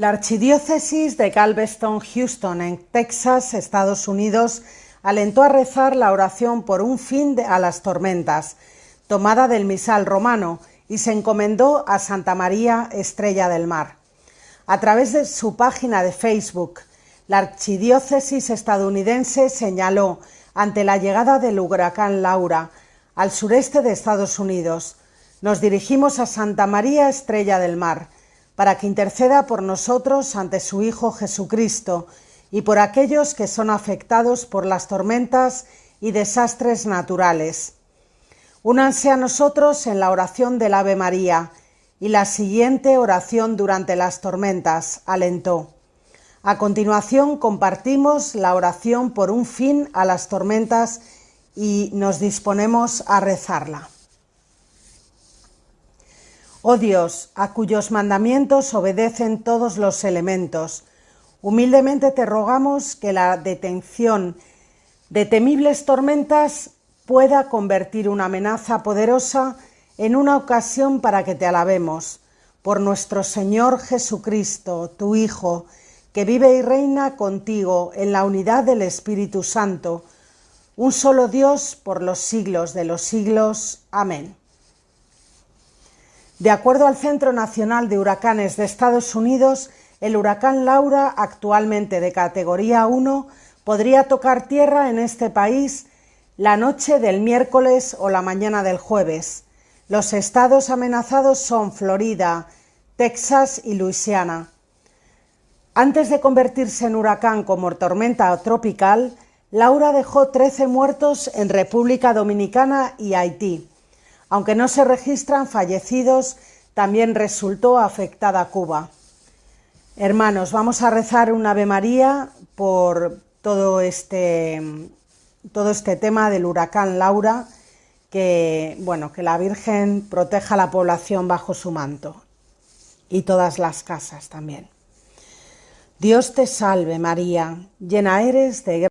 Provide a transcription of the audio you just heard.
La Archidiócesis de Galveston-Houston, en Texas, Estados Unidos, alentó a rezar la oración por un fin a las tormentas, tomada del misal romano, y se encomendó a Santa María Estrella del Mar. A través de su página de Facebook, la Archidiócesis estadounidense señaló, ante la llegada del huracán Laura al sureste de Estados Unidos, nos dirigimos a Santa María Estrella del Mar, para que interceda por nosotros ante su Hijo Jesucristo y por aquellos que son afectados por las tormentas y desastres naturales. Únanse a nosotros en la oración del Ave María y la siguiente oración durante las tormentas, alentó. A continuación compartimos la oración por un fin a las tormentas y nos disponemos a rezarla. Oh Dios, a cuyos mandamientos obedecen todos los elementos, humildemente te rogamos que la detención de temibles tormentas pueda convertir una amenaza poderosa en una ocasión para que te alabemos, por nuestro Señor Jesucristo, tu Hijo, que vive y reina contigo en la unidad del Espíritu Santo, un solo Dios por los siglos de los siglos. Amén. De acuerdo al Centro Nacional de Huracanes de Estados Unidos, el huracán Laura, actualmente de categoría 1, podría tocar tierra en este país la noche del miércoles o la mañana del jueves. Los estados amenazados son Florida, Texas y Luisiana. Antes de convertirse en huracán como tormenta tropical, Laura dejó 13 muertos en República Dominicana y Haití. Aunque no se registran fallecidos, también resultó afectada Cuba. Hermanos, vamos a rezar un Ave María por todo este, todo este tema del huracán Laura, que, bueno, que la Virgen proteja a la población bajo su manto y todas las casas también. Dios te salve María, llena eres de